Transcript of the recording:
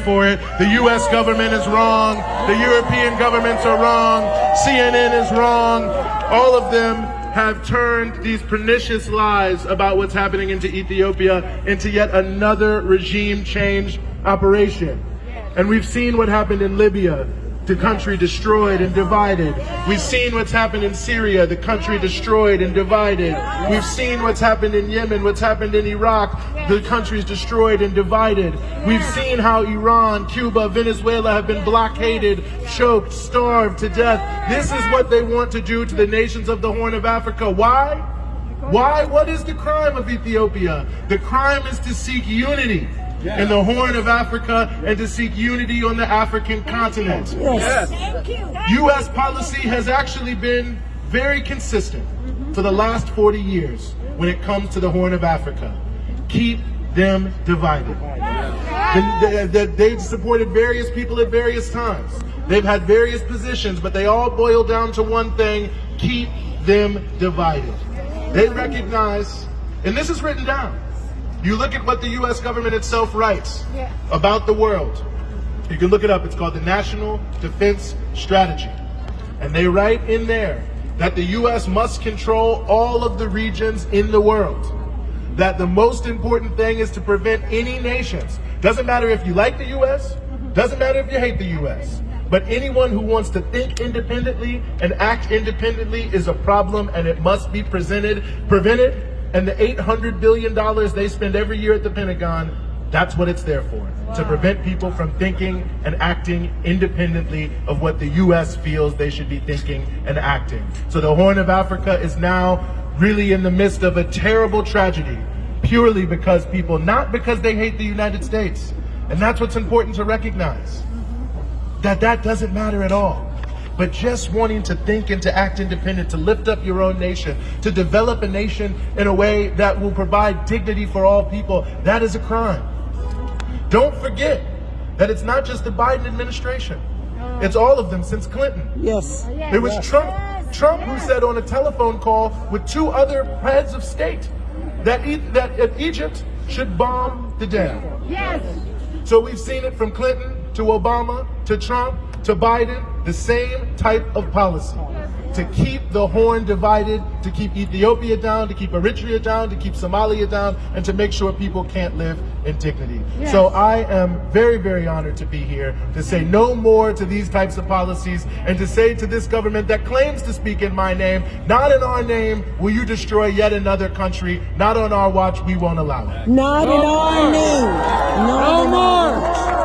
for it. The U.S. government is wrong. The European governments are wrong. CNN is wrong. All of them have turned these pernicious lies about what's happening into Ethiopia into yet another regime change operation. And we've seen what happened in Libya the country destroyed and divided. We've seen what's happened in Syria, the country destroyed and divided. We've seen what's happened in Yemen, what's happened in Iraq, the country's destroyed and divided. We've seen how Iran, Cuba, Venezuela have been blockaded, choked, starved to death. This is what they want to do to the nations of the Horn of Africa. Why? Why? What is the crime of Ethiopia? The crime is to seek unity in the Horn of Africa and to seek unity on the African continent. Yes. Thank you. U.S. policy has actually been very consistent for the last 40 years when it comes to the Horn of Africa. Keep them divided. They- they- They've supported various people at various times. They've had various positions, but they all boil down to one thing, keep them divided. They recognize, and this is written down, you look at what the U.S. government itself writes Yeah. about the world. You can look it up. It's called the National Defense Strategy. And they write in there that the U.S. must control all of the regions in the world. That the most important thing is to prevent any nations. Doesn't matter if you like the U.S., doesn't matter if you hate the U.S., but anyone who wants to think independently and act independently is a problem and it must be presented, prevented. And the $800 billion they spend every year at the Pentagon, that's what it's there for. To prevent people from thinking and acting independently of what the U.S. feels they should be thinking and acting. So the Horn of Africa is now really in the midst of a terrible tragedy, purely because people, not because they hate the United States. And that's what's important to recognize that that doesn't matter at all. But just wanting to think and to act independent, to lift up your own nation, to develop a nation in a way that will provide dignity for all people, that is a crime. Don't forget that it's not just the Biden administration. It's all of them since Clinton. Yes. Oh, it was Trump, Trump who said on a telephone call with two other heads of state that, e- that Egypt should bomb the dam. Yes. So we've seen it from Clinton to Obama to Trump to Biden, the same type of policy. To keep the horn divided, to keep Ethiopia down, to keep Eritrea down, to keep Somalia down, and to make sure people can't live in dignity. So I am very, very honored to be here to say no more to these types of policies and to say to this government that claims to speak in my name, not in our name, will you destroy yet another country, not on our watch, we won't allow it. Not in our name. Not in our